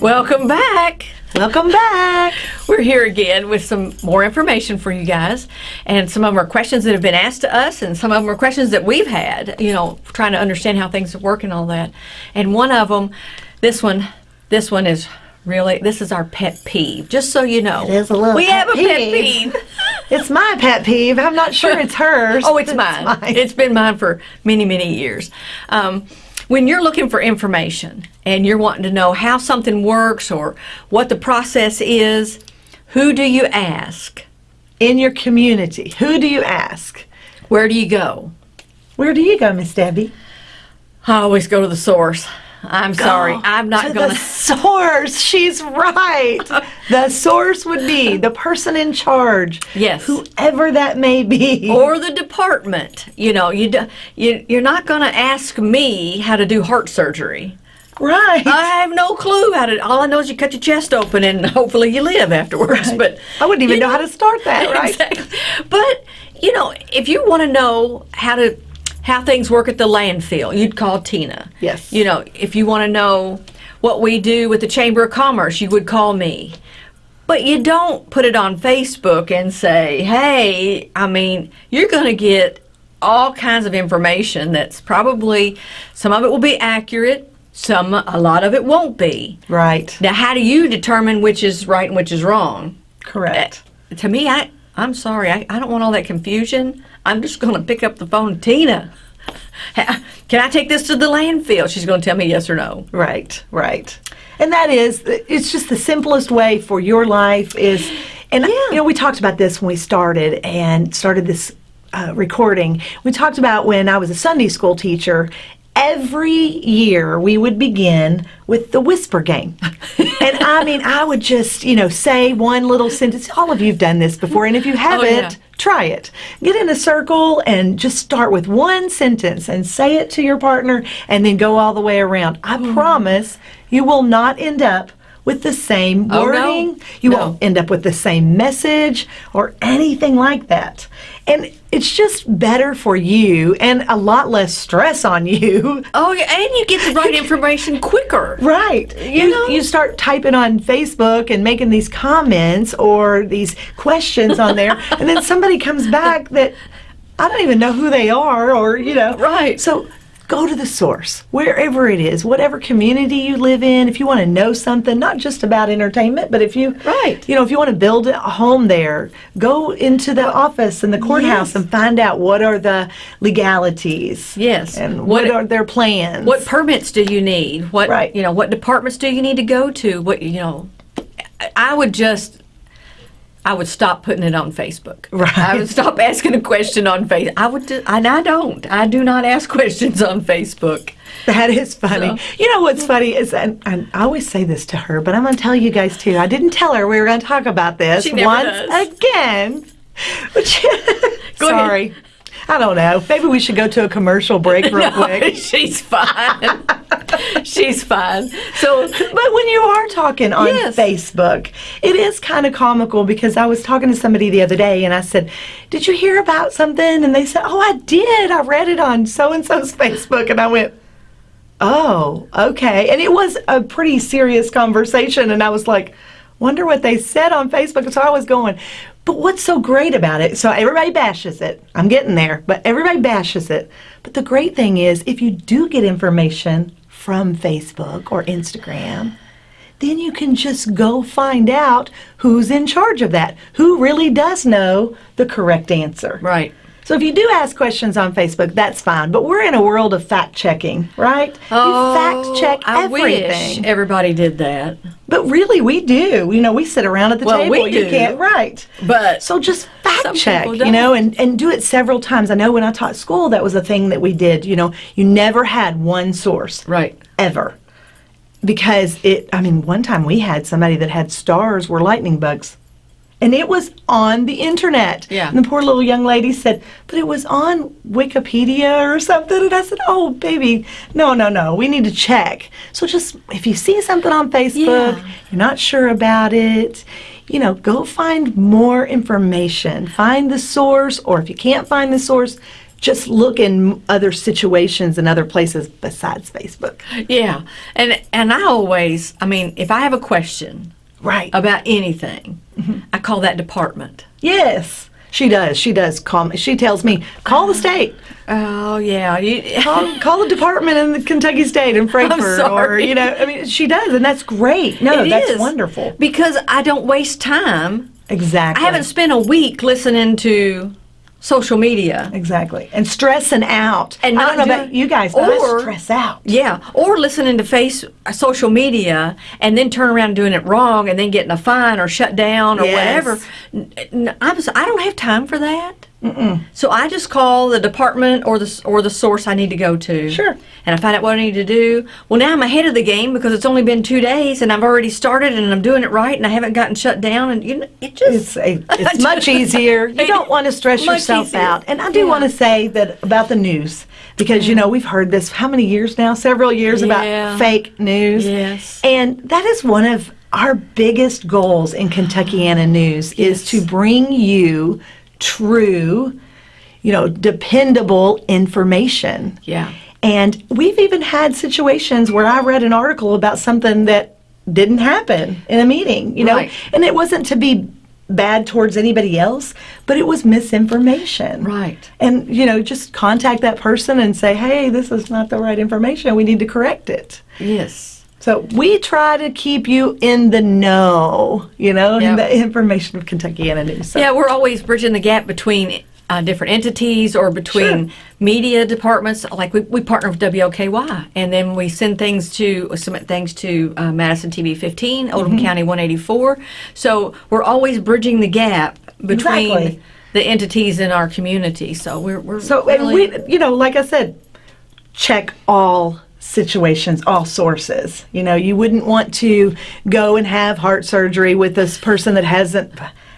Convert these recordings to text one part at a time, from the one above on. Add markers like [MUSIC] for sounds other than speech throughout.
Welcome back. Welcome back. We're here again with some more information for you guys. And some of them are questions that have been asked to us, and some of them are questions that we've had, you know, trying to understand how things work and all that. And one of them, this one, this one is really, this is our pet peeve, just so you know. It is a little We have a pet peeve. peeve. [LAUGHS] It's my pet peeve. I'm not sure it's [LAUGHS] hers. Oh, it's but mine. It's been mine for many, many years. Um, when you're looking for information and you're wanting to know how something works or what the process is, who do you ask? In your community, who do you ask? Where do you go? Where do you go, Miss Debbie? I always go to the source. I'm sorry. I'm not going to the [LAUGHS] source. She's right. [LAUGHS] the source would be the person in charge. Yes. Whoever that may be. Or the department. You know, you, you you're not going to ask me how to do heart surgery. right. I have no clue how to. All I know is you cut your chest open and [LAUGHS] hopefully you live afterwards. But I wouldn't even you know how to start that, right? Exactly. But you know, if you want to know how to how things work at the landfill, you'd call Tina. Yes. You know, if you want to know what we do with the Chamber of Commerce, you would call me. But you don't put it on Facebook and say, "Hey, I mean, you're going to get all kinds of information that's probably some of it will be accurate, some a lot of it won't be." Right. Now, how do you determine which is right and which is wrong? Correct. Uh, to me, I, I'm sorry, I, I don't want all that confusion. I'm just going to pick up the phone, Tina. Can I take this to the landfill? She's going to tell me yes or no. Right, right. And that is, it's just the simplest way for your life is, and you know, we talked about this when we started and started this uh, recording. We talked about when I was a Sunday school teacher. Every year we would begin with the whisper game. [LAUGHS] and I mean, I would just, you know, say one little sentence. All of you have done this before. And if you oh, haven't, yeah. try it. Get in a circle and just start with one sentence and say it to your partner and then go all the way around. I mm. promise you will not end up with the same Oh, no. wording. You No. won't end up with the same message or anything like that. And it's just better for you and a lot less stress on [LAUGHS] you. Oh, yeah, and you get the right [LAUGHS] information quicker. Right. You, know? you start typing on Facebook and making these comments or these questions on there, [LAUGHS] and then somebody comes back that I don't even know who they are, or, you know. Right. So go to the source, wherever it is, whatever community you live in. If you want to know something, not just about entertainment, but if you, Right. you know, if you want to build a home there, go into the office and the courthouse yes. and find out what are the legalities. Yes. And What- what, are their plans. What permits do you need? What Right. you know? What departments do you need to go to? What you know? I would just. I would stop putting it on Facebook. Right. I would stop asking a question on Facebook. I would, do, and I don't. I do not ask [LAUGHS] questions on Facebook. That is funny. So- You know what's funny is, and, and I always say this to her, but I'm going to tell you guys too. I didn't tell her we were going to talk about this once does. again. [LAUGHS] But she- Go ahead. sorry. I don't know. Maybe we should go to a commercial break real [LAUGHS] No, quick. she's fine. [LAUGHS] she's fine. So, But when you are talking on Yes. Facebook, it is kind of comical because I was talking to somebody the other day and I said, Did you hear about something? And they said, Oh, I did. I read it on so and so's Facebook. And I went, Oh, okay. And it was a pretty serious conversation. And I was like, Wonder what they said on Facebook. So I was going, But what's so great about it? So everybody bashes it. I'm getting there, but everybody bashes it. But the great thing is, if you do get information from Facebook or Instagram, then you can just go find out who's in charge of that, who really does know the correct answer. right. So if you do ask questions on Facebook, that's fine. But we're in a world of fact checking, right? Oh, you fact check I everything. wish everybody did that. But really, we do. You know, we sit around at the Well, table. we You do. can't, right? But So just fact check, you know, and, and do it several times. I know when I taught school, that was a thing that we did. You know, you never had one source right. ever. Because it, I mean, one time we had somebody that had stars were lightning bugs. And it was on the internet. Yeah. And the poor little young lady said, but it was on Wikipedia or something. And I said, oh, baby, no, no, no. We need to check. So just if you see something on Facebook, Yeah. you're not sure about it, you know, go find more information. Find the source, or if you can't find the source, just look in other situations and other places besides Facebook. Yeah, and and I always, I mean, if I have a question Right. about anything, mm-hmm. I call that department. yes. She does. She does call me. She tells me, call the state. Oh yeah, you, [LAUGHS] Call, call the department in the Kentucky State in Frankfort. Or, you know, I mean, she does, and that's great. No, It that's is, wonderful. because I don't waste time. Exactly. I haven't spent a week listening to social media. Exactly. And stressing out. And I not don't know about you guys, but or- I stress out. Yeah, or listening to face uh, social media and then turn around doing it wrong and then getting a fine or shut down or Yes. whatever. N- n- I'm s- I don't have time for that. So I just call the department or the or the source I need to go to. Sure. And I find out what I need to do. Well, now I'm ahead of the game because it's only been two days and I've already started and I'm doing it right and I haven't gotten shut down and you know it just It's a, it's [LAUGHS] much easier. You don't want to stress yourself easier. out. And I do Yeah. want to say that about the news because you know we've heard this how many years now? Several years Yeah. about fake news. Yes. And that is one of our biggest goals in Kentuckiana News is to bring you true, you know, dependable information. Yeah. And we've even had situations where I read an article about something that didn't happen in a meeting, you know, Right. and it wasn't to be bad towards anybody else, but it was misinformation. Right. And, you know, just contact that person and say, hey, this is not the right information. We need to correct it. Yes. So we try to keep you in the know, you know, Yep. in the information of Kentuckiana News. So- Yeah, we're always bridging the gap between uh, different entities or between Sure. media departments. Like we, we partner with WOKY, and then we send things to submit things to uh, Madison TV 15, Oldham Mm-hmm. County 184. So we're always bridging the gap between Exactly. the entities in our community. So we're we're So, and we, you know, like I said, check all situations, all sources. You know, you wouldn't want to go and have heart surgery with this person that hasn't,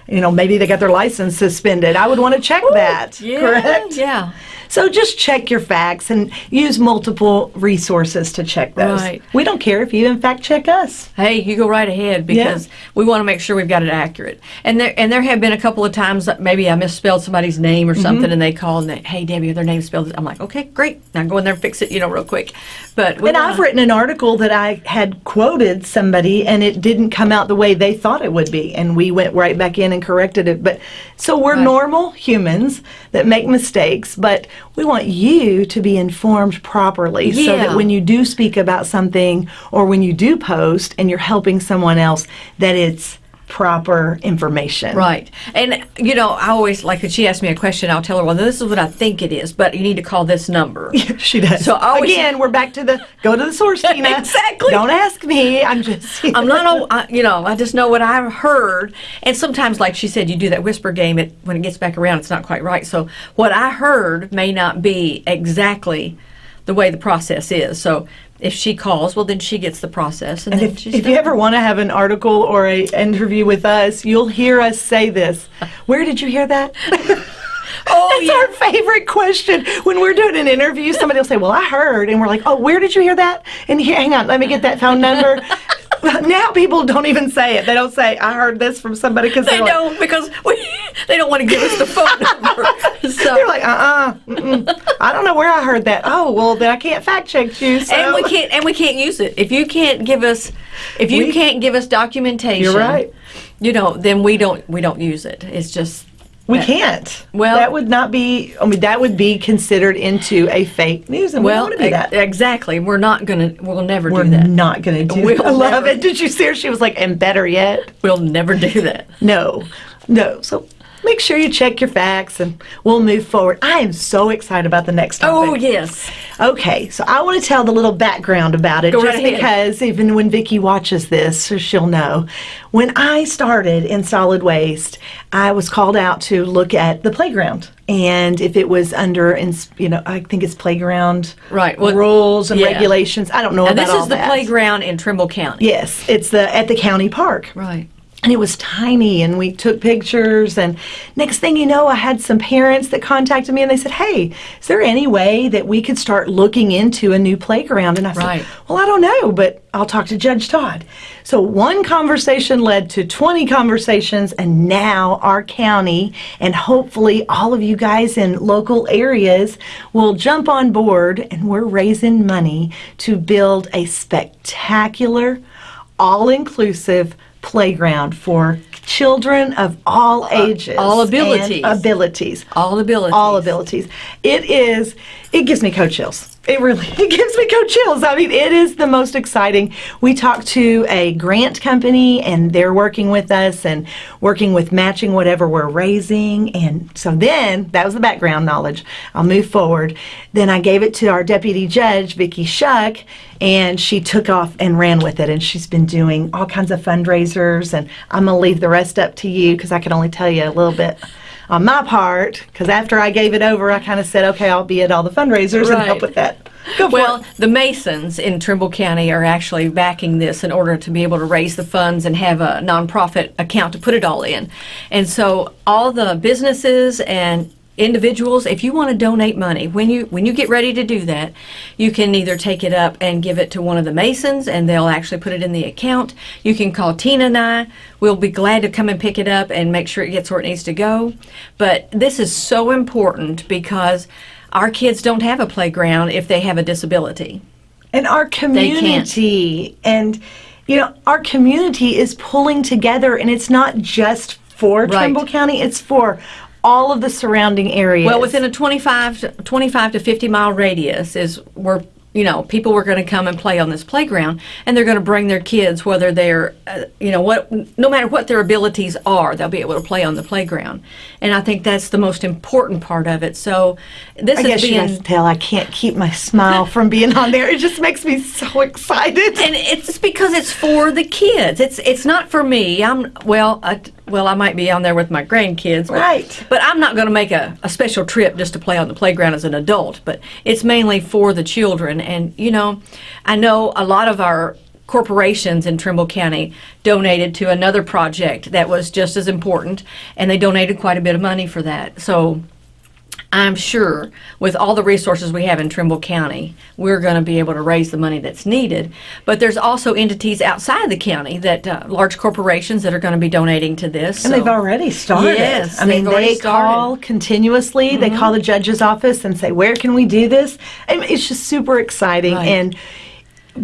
you know, maybe they got their license suspended. I would want to check that. yeah, Correct? Yeah. So just check your facts and use multiple resources to check those. Right. We don't care if you in fact check us. Hey, you go right ahead because we want to make sure we've got it accurate. And there and there have been a couple of times that maybe I misspelled somebody's name or Mm-hmm. something, and they call and they, hey Debbie, their name spelled. I'm like, okay, great. Now go in there and fix it, you know, real quick. But And I've written an article that I had quoted somebody and it didn't come out the way they thought it would be. And we went right back in and corrected it. But so we're Right. normal humans that make mistakes, but we want you to be informed properly so that when you do speak about something or when you do post and you're helping someone else, that it's proper information. Right. And, you know, I always, like, if she asks me a question, I'll tell her, well, this is what I think it is, but you need to call this number. [LAUGHS] she does. So always- again, we're back to the go to the source, [LAUGHS] Tina. Exactly. Don't ask me. I'm just. [LAUGHS] I'm not, I, you know, I just know what I've heard. And sometimes, like she said, you do that whisper game. It when it gets back around, it's not quite right. So what I heard may not be exactly the way the process is. So if she calls, well, then she gets the process, and, And then if, she's if you ever want to have an article or a interview with us, you'll hear us say this. Where did you hear that? [LAUGHS] oh It's our favorite question. When we're doing an interview, somebody will say, Well, I heard. And we're like, Oh, where did you hear that? And here, hang on, let me get that phone number. [LAUGHS] now people don't even say it. They don't say, I heard this from somebody because they they're like, don't because we, they don't want to give us the phone [LAUGHS] number. So they're like, uh uh I don't know where I heard that. Oh, well, then I can't fact check you. So. and we can't and we can't use it if you can't give us if you We- can't give us documentation. You're right. You know, then we don't we don't use it. It's just We that- can't. Well- that would not be. I mean, that would be considered into a fake news, and Well, we don't want to do that. exactly. We're not gonna. We'll never We're do that. not going to do We'll that. I love it. Did you see her? She was like, and better yet, We'll never do that. no, no. So make sure you check your facts, and we'll move forward. I am so excited about the next topic. Oh yes. Okay, so I want to tell the little background about it Go just right ahead. because even when Vicki watches this, so she'll know. When I started in solid waste, I was called out to look at the playground and if it was under, you know, I think it's playground Right, well, rules and yeah. regulations. I don't know And about this is the that. playground in Trimble County. Yes, it's the at the county park. Right. And it was tiny and we took pictures and next thing you know i had some parents that contacted me and they said hey is there any way that we could start looking into a new playground and i Right. said well i don't know but i'll talk to judge todd so one conversation led to 20 conversations and now our county and hopefully all of you guys in local areas will jump on board and we're raising money to build a spectacular all-inclusive playground for children of all uh, ages all and abilities. abilities All abilities. all abilities it is it gives me coach chills it really [LAUGHS] it gives me coach chills. I mean it is the most exciting. We talked to a grant company and they're working with us and working with matching whatever we're raising. And so then that was the background knowledge. I'll move forward. Then i gave it to our deputy judge vicki shuck and she took off and ran with it. And she's been doing all kinds of fundraisers. And i'm to leave the rest up to you because i can only tell you a little bit on my part because after i gave it over i kind of said okay i'll be at all the fundraisers and help with that. Go Well, the Masons in Trimble County are actually backing this in order to be able to raise the funds and have a nonprofit account to put it all in. And so all the businesses and individuals if you want to donate money when you when you get ready to do that you can either take it up and give it to one of the masons and they'll actually put it in the account. You can call tina and i. We'll be glad to come and pick it up and make sure it gets where it needs to go. But this is so important because our kids don't have a playground if they have a disability. And our community and you know our community is pulling together and it's not just for Right. Trimble County it's for all of the surrounding areas Well, within a 25 to, 25 to 50 mile radius is where you know people were going to come and play on this playground, and they're going to bring their kids, whether they're uh, you know what, no matter what their abilities are, they'll be able to play on the playground, and I think that's the most important part of it. So this I is guess you being. guys tell I can't keep my smile from being on there. It just makes me so excited. and it's because it's for the kids. It's it's not for me. I'm well, I, well, I might be on there with my grandkids, but, Right. But I'm not going to make a, a special trip just to play on the playground as an adult. But it's mainly for the children, and you know, I know a lot of our corporations in Trimble County donated to another project that was just as important, and they donated quite a bit of money for that. So. I'm sure with all the resources we have in Trimble County, we're going to be able to raise the money that's needed. But there's also entities outside the county that uh, large corporations that are going to be donating to this. And so- they've already started. Yes, I mean, they call continuously. They call the judge's office and say, "Where can we do this?" I mean, it's just super exciting Right. and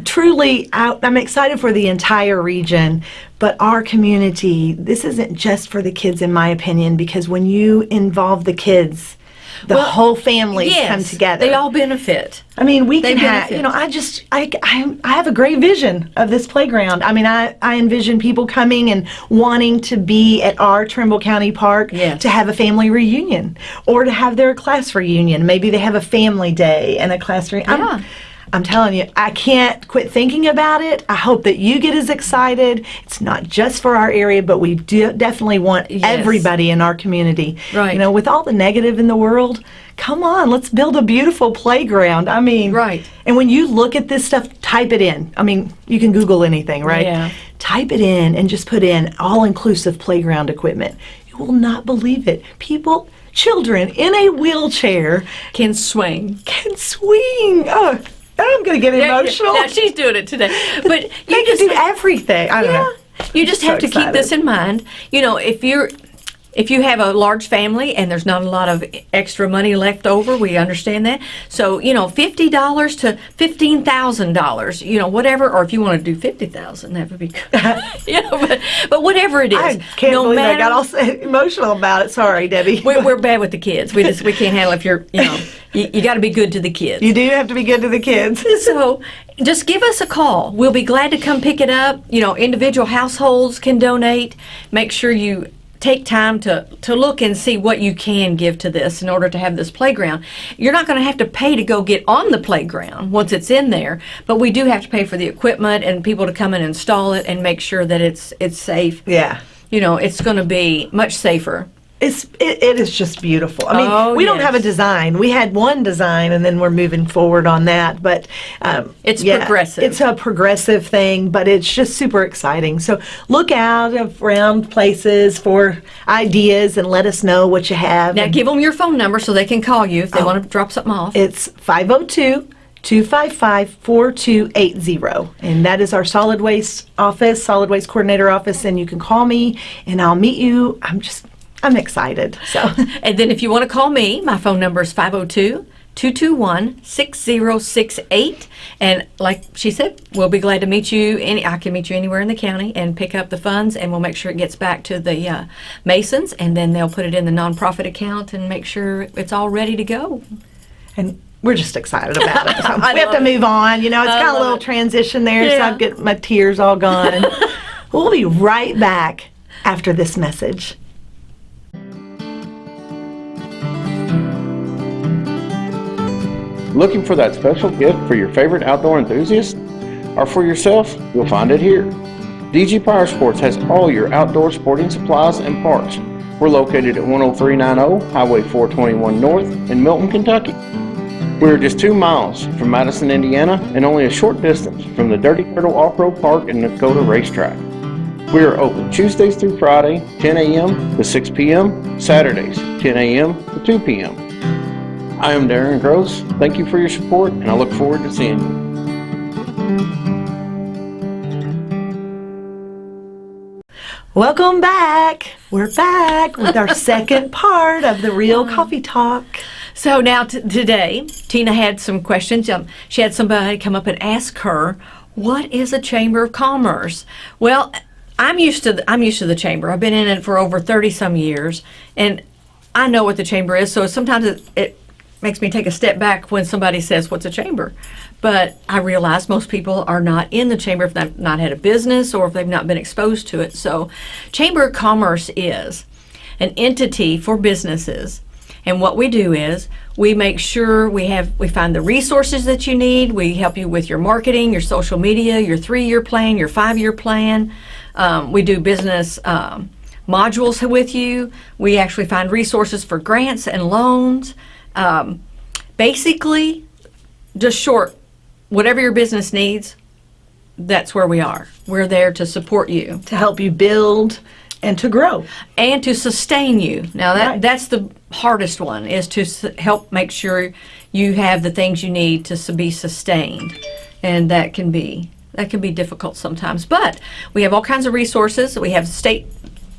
truly I, I'm excited for the entire region, but our community, this isn't just for the kids in my opinion because when you involve the kids, the Well, whole family yes, come together. They all benefit. I mean, we They can have, you know, I just, I, I, I have a great vision of this playground. I mean, I, I envision people coming and wanting to be at our Trimble County Park Yes. to have a family reunion or to have their class reunion. Maybe they have a family day and a class reunion. Yeah. I'm, I'm telling you, I can't quit thinking about it. I hope that you get as excited. It's not just for our area, but we do definitely want Yes. everybody in our community. Right. You know, with all the negative in the world, come on, let's build a beautiful playground. I mean, Right. And when you look at this stuff, type it in. I mean, you can Google anything, right? Yeah. Type it in and just put in all inclusive playground equipment. You will not believe it. People, children in a wheelchair Can swing. can swing. Oh, Oh, I'm going to get emotional. Now she's doing it today. But [LAUGHS] they you can just do everything. I don't Yeah. know. You just so have to keep this in mind. You know, if you're if you have a large family and there's not a lot of extra money left over, we understand that. So, you know, fifty dollars to fifteen thousand dollars, you know, whatever, or if you want to do fifty thousand, that would be good. [LAUGHS] [LAUGHS] you know, but but whatever it is, I can't no believe matter I got all [LAUGHS] emotional about it. Sorry, Debbie. we're, we're bad with the kids. We just we can't handle if you're you know you, you got to be good to the kids. you do have to be good to the kids. So just give us a call. We'll be glad to come pick it up. You know, individual households can donate. Make sure you take time to, to look and see what you can give to this in order to have this playground. You're not going to have to pay to go get on the playground once it's in there, but we do have to pay for the equipment and people to come and install it and make sure that it's it's safe. Yeah. You know, it's going to be much safer. It's it, it is just beautiful. I mean, Oh, we don't have a design. We had one design, and then we're moving forward on that. But um, It's progressive. It's a progressive thing, but it's just super exciting. So look out around places for ideas and let us know what you have. Now give them your phone number so they can call you if they Oh. want to drop something off. it's 502 255 4280. And that is our solid waste office, solid waste coordinator office. And you can call me and I'll meet you. I'm just, I'm excited. So. [LAUGHS] And then if you want to call me, my phone number is 502 221 6068. And like she said, we'll be glad to meet you. Any, I can meet you anywhere in the county and pick up the funds, and we'll make sure it gets back to the uh, Masons, and then they'll put it in the nonprofit account and make sure it's all ready to go. and we're just excited about it. [LAUGHS] So we have to it. move on. You know, it's I got a little it. transition there, so I've got my tears all gone. [LAUGHS] we'll be right back after this message. Looking for that special gift for your favorite outdoor enthusiast? Or for yourself? You'll find it here. DG Power Sports has all your outdoor sporting supplies and parts. We're located at 10390 Highway 421 North in Milton, Kentucky. We're just two miles from Madison, Indiana, and only a short distance from the Dirty Turtle Off-Road Park and Dakota Racetrack. We are open Tuesdays through Friday, 10 a.m. to 6 p.m., Saturdays, 10 a.m. to 2 p.m. I am Darren Gross. Thank you for your support, and I look forward to seeing you. Welcome back. We're back with our second part of the Real Coffee Talk. So now t- today, Tina had some questions. Um, she had somebody come up and ask her, "What is a chamber of commerce?" Well, I'm used to the, I'm used to the chamber. I've been in it for over thirty some years, and I know what the chamber is. So sometimes it, it makes me take a step back when somebody says, "What's a chamber?" But I realize most people are not in the chamber if they've not had a business or if they've not been exposed to it. So, chamber of commerce is an entity for businesses and what we do is we make sure we have we find the resources that you need. We help you with your marketing, your social media, your three-year plan, your five-year plan. Um, we do business um, modules with you. We actually find resources for grants and loans. Um, basically, just short, whatever your business needs, that's where we are. We're there to support you to help you build and to grow. and to sustain you. Now that Right. that's the hardest one is to s- help make sure you have the things you need to s- be sustained, and that can be that can be difficult sometimes. But we have all kinds of resources. We have state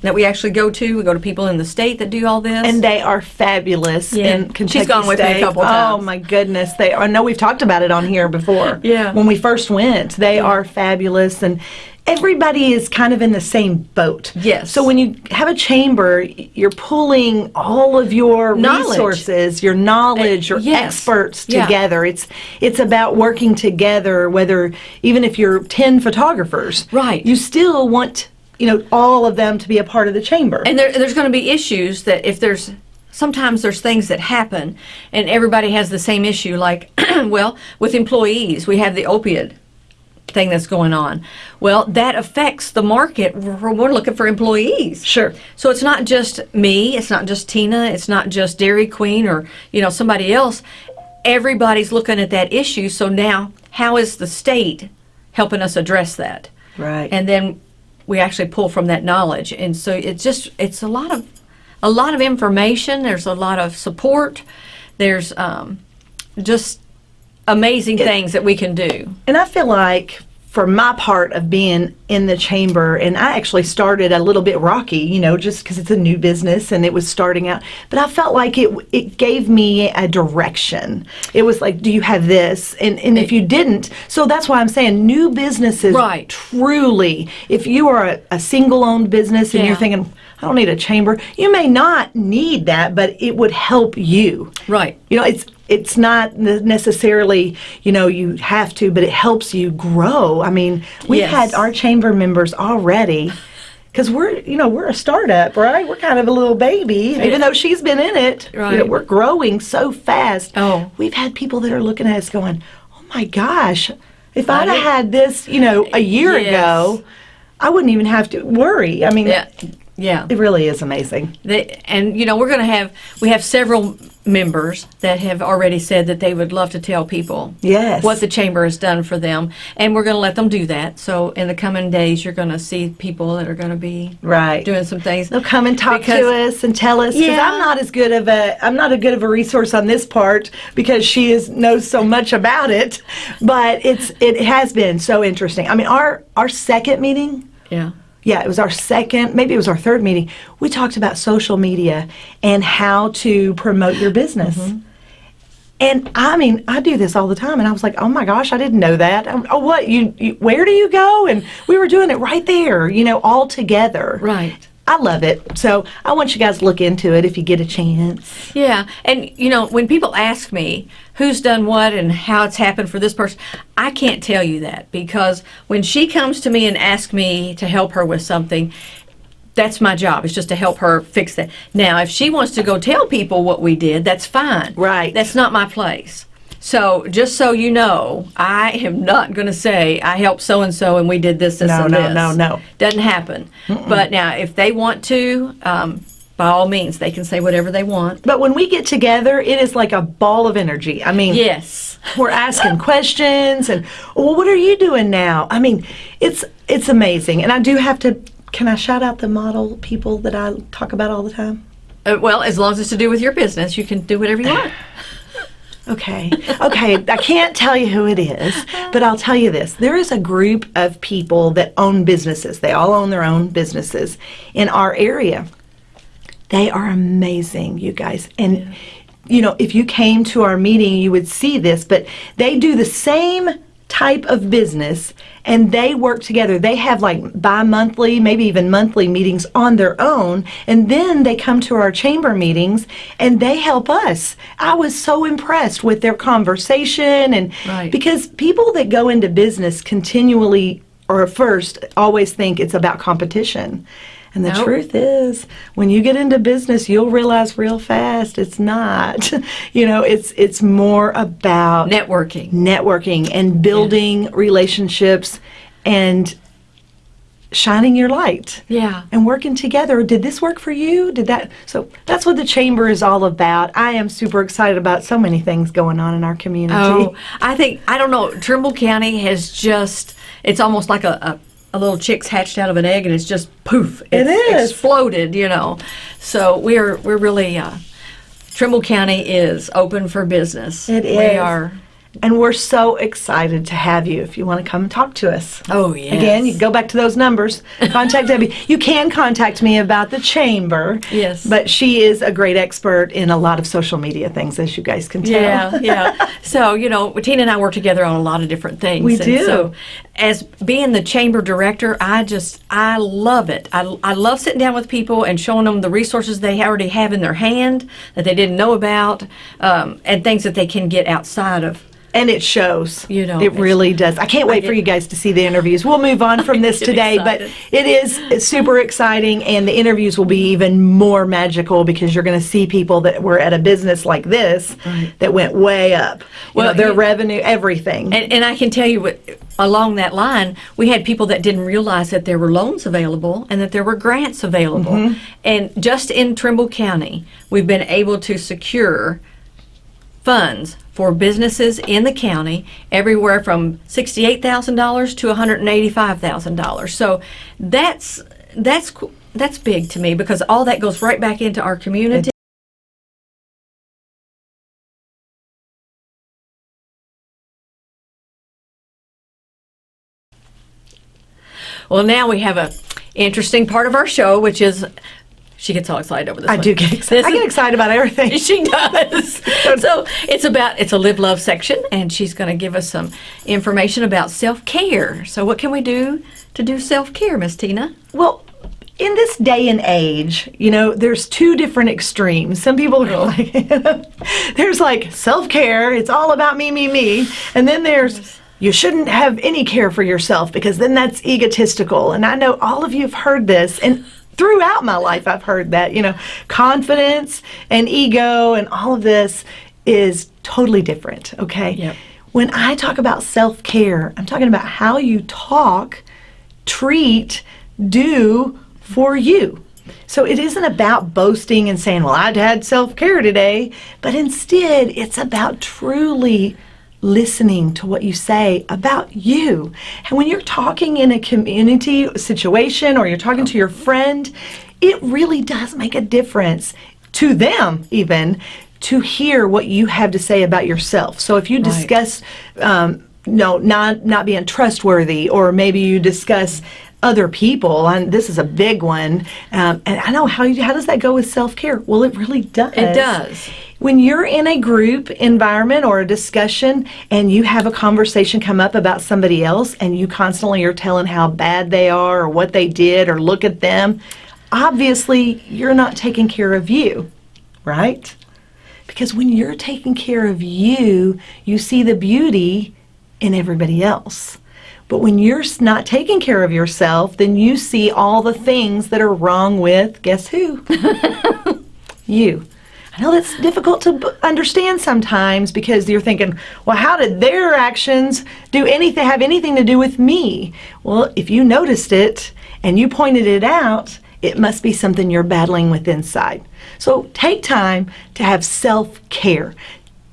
that we actually go to. We go to people in the state that do all this. And they are fabulous Yeah. in She's Kentucky gone with me a couple Oh times. my goodness, they are. I know we've talked about it on here before. Yeah. When we first went, they are fabulous and. Everybody is kind of in the same boat. Yes. So when you have a chamber, you're pulling all of your Knowledge. resources, your knowledge, eh, your yes. experts Yeah. together. It's it's about working together. Whether even if you're ten photographers, Right. You still want you know all of them to be a part of the chamber. And there, there's going to be issues that if there's sometimes there's things that happen and everybody has the same issue. Like, [CLEARS THROAT] well, with employees, we have the opiate thing that's going on. Well, that affects the market. We're, we're looking for employees. Sure. So it's not just me. It's not just Tina. It's not just Dairy Queen or you know somebody else. Everybody's looking at that issue. So now, how is the state helping us address that? Right. and then we actually pull from that knowledge. And so it's just it's a lot of a lot of information. There's a lot of support. There's um, just amazing things that we can do. And I feel like for my part of being in the chamber, and I actually started a little bit rocky, you know, just because it's a new business and it was starting out. But I felt like it it gave me a direction. It was like, do you have this? And and if you didn't, so that's why I'm saying new businesses. Right. Truly, if you are a, a single-owned business and Yeah. you're thinking, I don't need a chamber, you may not need that, but it would help you. right You know, it's it's not necessarily you know you have to, but it helps you grow. I mean, we've Yes. had our chamber members already. Because we're, you know, we're a startup, right? We're kind of a little baby, even though she's been in it. You know, Right. we're growing so fast. Oh. we've had people that are looking at us going, "Oh my gosh, if I I'd have had this, you know, a year Yes. ago, I wouldn't even have to worry." I mean, Yeah. Yeah. It really is amazing. They, and you know we're going to have we have several members that have already said that they would love to tell people Yes. what the chamber has done for them and we're going to let them do that so in the coming days you're going to see people that are going to be Right. doing some things They'll come and talk Because- to us and tell us because Yeah. I'm not as good of a I'm not a good of a resource on this part because she is knows so much about it, but it's it has been so interesting. I mean, our our second meeting, yeah yeah, it was our second, maybe it was our third meeting. We talked about social media and how to promote your business. And I mean, I do this all the time, and I was like, "Oh my gosh, I didn't know that." Um, oh, what you, you? Where do you go? And we were doing it right there, you know, all together. right I love it. So I want you guys to look into it if you get a chance. Yeah, and you know, when people ask me who's done what and how it's happened for this person, I can't tell you that because when she comes to me and asks me to help her with something, that's my job. It's just to help her fix that. Now, if she wants to go tell people what we did, that's fine. Right. That's not my place. So, just so you know, I am not going to say I helped so and so and we did this, this, No, and no, this. no, no. Doesn't happen. But now, if they want to, um, by all means, they can say whatever they want. But when we get together, it is like a ball of energy. I mean, Yes. we're asking questions and, well, what are you doing now? I mean, it's it's amazing. And I do have to. Can I shout out the model people that I talk about all the time? Uh, well, as long as it's to do with your business, you can do whatever you want. [LAUGHS] Okay. Okay. I can't tell you who it is, but I'll tell you this. There is a group of people that own businesses. They all own their own businesses in our area. They are amazing, you guys. And, you know, if you came to our meeting, you would see this, but they do the same type of business and they work together. They have like bi monthly, maybe even monthly meetings on their own. And then they come to our chamber meetings and they help us. I was so impressed with their conversation and Right. because people that go into business continually or first always think it's about competition. And the Nope. truth is, when you get into business, you'll realize real fast it's not. [LAUGHS] you know, it's it's more about Networking. networking and building relationships and shining your light Yeah. and working together. Did this work for you? Did that? So that's what the chamber is all about. I am super excited about so many things going on in our community. Oh, I think I don't know. Trimble County has just it's almost like a, a, a little chick's hatched out of an egg and it's just poof. It It's is. exploded, you know. So we're we're really uh, Trimble County is open for business. It We is. are. And we're so excited to have you if you want to come and talk to us. Oh yeah. Again, you go back to those numbers. [LAUGHS] Contact Debbie. You can contact me about the chamber. Yes. But she is a great expert in a lot of social media things, as you guys can tell. Yeah, yeah. [LAUGHS] So, you know, Tina and I work together on a lot of different things. We and do. So, as being the chamber director, I just, I love it. I, I love sitting down with people and showing them the resources they already have in their hand that they didn't know about um, and things that they can get outside of. And it shows. You know, it really does. I can't wait for you guys to see the interviews. We'll move on [LAUGHS] from this today, but excited. it is super exciting, and the interviews will be even more magical because you're going to see people that were at a business like this that went way up. Well, Well, their you- revenue, everything. And, and I can tell you, what, along that line, we had people that didn't realize that there were loans available and that there were grants available. Mm-hmm. And just in Trimble County, we've been able to secure funds for businesses in the county, everywhere from $68,000 to $185,000. So that's that's that's big to me because all that goes right back into our community. Well, now we have a interesting part of our show, which is she gets all excited over this. I one. do get excited. I get excited about everything. [LAUGHS] she does. [LAUGHS] so it's about it's a live love section, and she's going to give us some information about self care. So what can we do to do self care, Miss Tina? Well, in this day and age, you know, there's two different extremes. Some people are oh. like, [LAUGHS] there's like self care, it's all about me, me, me. And then there's, you shouldn't have any care for yourself because then that's egotistical. And I know all of you have heard this. And throughout my life, I've heard that, you know, confidence and ego and all of this is totally different, okay? Yep. When I talk about self care, I'm talking about how you talk treat, do for you. So it isn't about boasting and saying, well, I had self care today, but instead it's about truly listening to what you say about you. And when you're talking in a community situation or you're talking to your friend, it really does make a difference to them, even to hear what you have to say about yourself. So if you discuss, um, no, not not being trustworthy, or maybe you discuss other people, and this is a big one. Um, and I know how you, how does that go with self care? Well, it really does. It does. When you're in a group environment or a discussion and you have a conversation come up about somebody else and you constantly are telling how bad they are or what they did or look at them, obviously you're not taking care of you, right? Because when you're taking care of you, you see the beauty in everybody else. But when you're not taking care of yourself, then you see all the things that are wrong with, guess who? [LAUGHS] you. I know that's difficult to understand sometimes because you're thinking, well, how did their actions do anything have anything to do with me? Well, if you noticed it and you pointed it out, it must be something you're battling with inside. So take time to have self-care.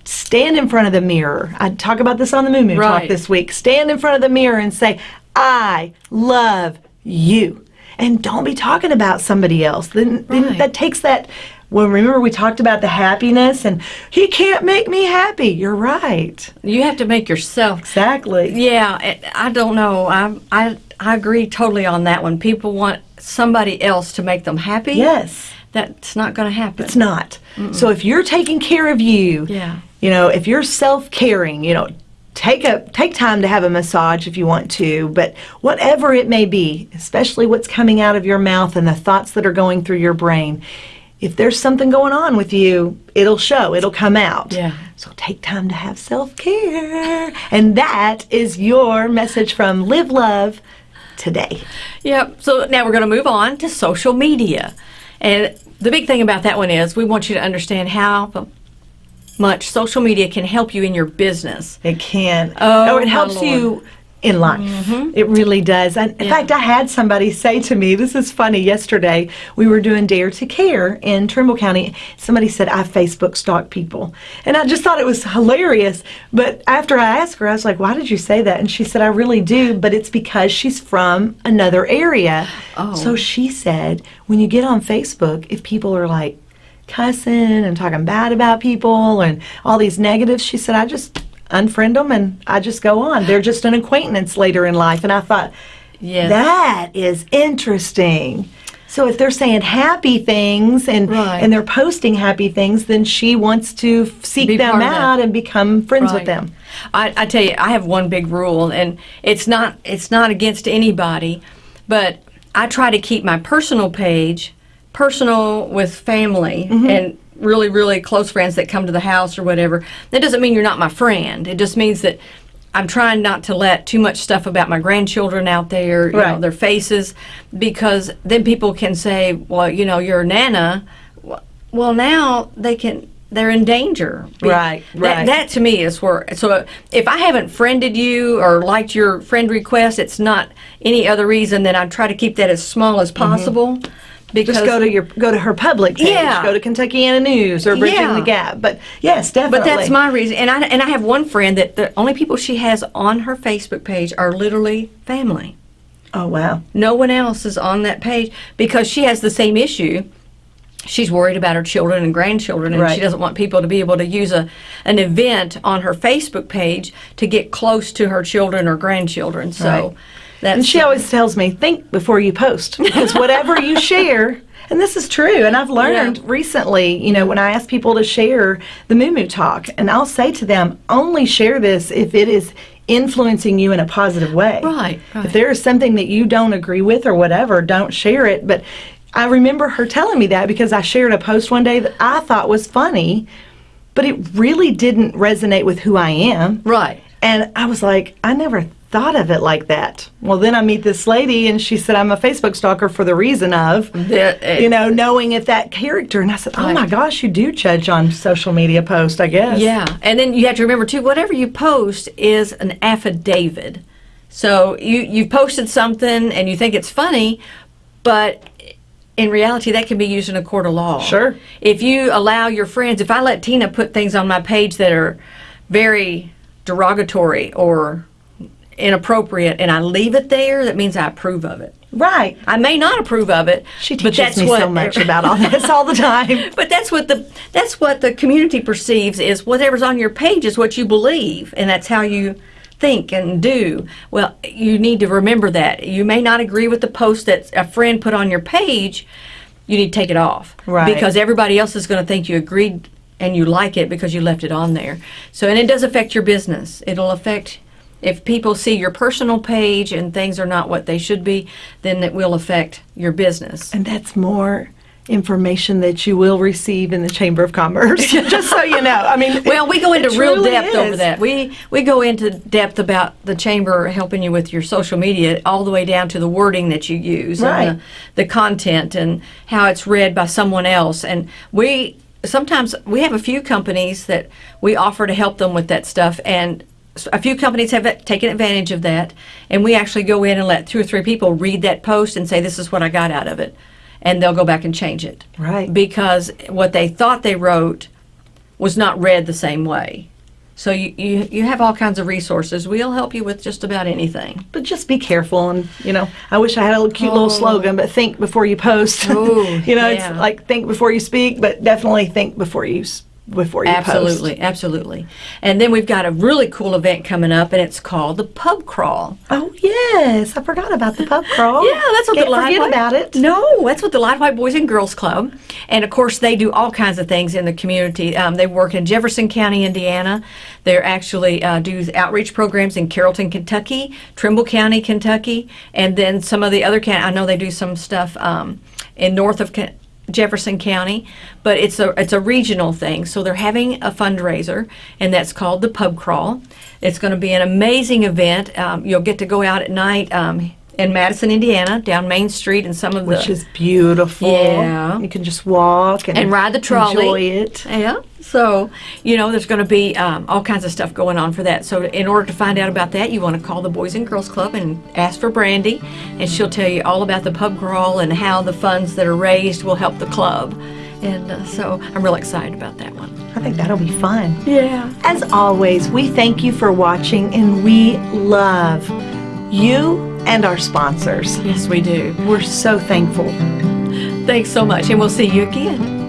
Stand in front of the mirror. I talk about this on the Moo Moo Talk this week. Stand in front of the mirror and say, I love you. And don't be talking about somebody else. Then, then that takes that. Well, remember we talked about the happiness and he can't make me happy. You're right. You have to make yourself. Exactly. Yeah, I- don't know. I I I agree totally on that one. People want somebody else to make them happy. Yes. That's not going to happen. It's not. So if you're taking care of you, Yeah. you know, if you're self-caring, you know, take a take time to have a massage if you want to, but whatever it may be, especially what's coming out of your mouth and the thoughts that are going through your brain, if there's something going on with you, it'll show, it'll come out. Yeah. So take time to have self-care. And that is your message from Live Love today. Yep. So now we're going to move on to social media. And the big thing about that one is we want you to understand how much social media can help you in your business. It can. Oh, or it helps Lord. You in life. Mm-hmm. It really does. And in Yeah. fact, I had somebody say to me, this is funny, yesterday we were doing Dare to Care in Trimble County. Somebody said, I Facebook stalk people. And I just thought it was hilarious. But after I asked her, I was like, why did you say that? And she said, I really do, but it's because she's from another area. Oh. So she said, when you get on Facebook, if people are like, cussing and talking bad about people and all these negatives. She said, I just unfriend them and I just go on. They're just an acquaintance later in life. And I thought, Yes. that is interesting. So if they're saying happy things and Right. and they're posting happy things, then she wants to seek Be them part of that. out and become friends with them. I, I tell you, I have one big rule, and it's not it's not against anybody, but I try to keep my personal page personal with family Mm-hmm. and really really close friends that come to the house or whatever. That doesn't mean you're not my friend. It just means that I'm trying not to let too much stuff about my grandchildren out there, you know, their faces, because then people can say, well, you know, you're a Nana. Well, now they can. They're in danger. Right, That- right. that to me is where so if I haven't friended you or liked your friend request, it's not any other reason than I try to keep that as small as mm-hmm. possible. Because. Just go to your go to her public page. Yeah. Go to Kentuckiana News or Bridging Yeah. the Gap. But yes, definitely. but that's my reason, and I and I have one friend that the only people she has on her Facebook page are literally family. Oh wow. No one else is on that page because she has the same issue. She's worried about her children and grandchildren, and Right. she doesn't want people to be able to use a an event on her Facebook page to get close to her children or grandchildren. So Right. That's And she always tells me, think before you post. Because whatever you [LAUGHS] share, and this is true, and I've learned Yeah. recently, you know, when I ask people to share the Moo Moo Talk, and I'll say to them, only share this if it is influencing you in a positive way. Right, right. If there is something that you don't agree with or whatever, don't share it. But I remember her telling me that because I shared a post one day that I thought was funny, but it really didn't resonate with who I am. right. And I was like, I never thought of it like that. Well, then I meet this lady and she said, I'm a Facebook stalker for the reason of, uh, you know, knowing if that character. And I said, oh my gosh, you do judge on social media posts, I guess. Yeah, and then you have to remember too, whatever you post is an affidavit. So you you posted something and you think it's funny, but in reality, that can be used in a court of law. Sure. If you allow your friends, if I let Tina put things on my page that are very derogatory or inappropriate and I leave it there, that means I approve of it. Right. I may not approve of it, She but teaches that's me what so much [LAUGHS] about all this all the time. [LAUGHS] But that's what the that's what the community perceives is whatever's on your page is what you believe, and that's how you think and do. Well, you need to remember that you may not agree with the post that a friend put on your page. You need to take it off, Right. Because everybody else is going to think you agreed and you like it because you left it on there. So, and it does affect your business. It'll affect if people see your personal page and things are not what they should be, then it will affect your business. And that's more information that you will receive in the Chamber of Commerce. [LAUGHS] Just so you know. I mean, Well, we go into real depth over that. We we go into depth about the chamber helping you with your social media, all the way down to the wording that you use Right. and the, the content and how it's read by someone else. And we sometimes we have a few companies that we offer to help them with that stuff and. A few companies have taken advantage of that, and we actually go in and let two or three people read that post and say, "This is what I got out of it," and they'll go back and change it Right. because what they thought they wrote was not read the same way. So you, you, you have all kinds of resources. We'll help you with just about anything. But just be careful, and you know, I wish I had a little cute little Oh. slogan. But think before you post. [LAUGHS] Ooh, you know, yeah. it's like think before you speak, but definitely think before you before you Absolutely, post. absolutely. And then we've got a really cool event coming up, and it's called the Pub Crawl. Oh yes, I forgot about the pub crawl. [LAUGHS] Yeah, that's what Can't the Lide forget White- about it. No, that's what the Lide White Boys and Girls Club, and of course they do all kinds of things in the community. Um, they work in Jefferson County, Indiana. They actually uh, do outreach programs in Carrollton, Kentucky, Trimble County, Kentucky, and then some of the other county. I know they do some stuff um, in north of. Ken- Jefferson County, but it's a it's a regional thing. So they're having a fundraiser, and that's called the Pub Crawl. It's going to be an amazing event. Um, you'll get to go out at night um, in Madison, Indiana, down Main Street, and some of the Which is beautiful. Yeah. You can just walk and, and ride the trolley. Enjoy it. Yeah. So, you know, there's going to be um, all kinds of stuff going on for that. So, in order to find out about that, you want to call the Boys and Girls Club and ask for Brandy, and she'll tell you all about the pub crawl and how the funds that are raised will help the club. And uh, so, I'm real excited about that one. I think that'll be fun. Yeah. As always, we thank you for watching and we love you and our sponsors. Yes, we do. We're so thankful. Thanks so much, and we'll see you again.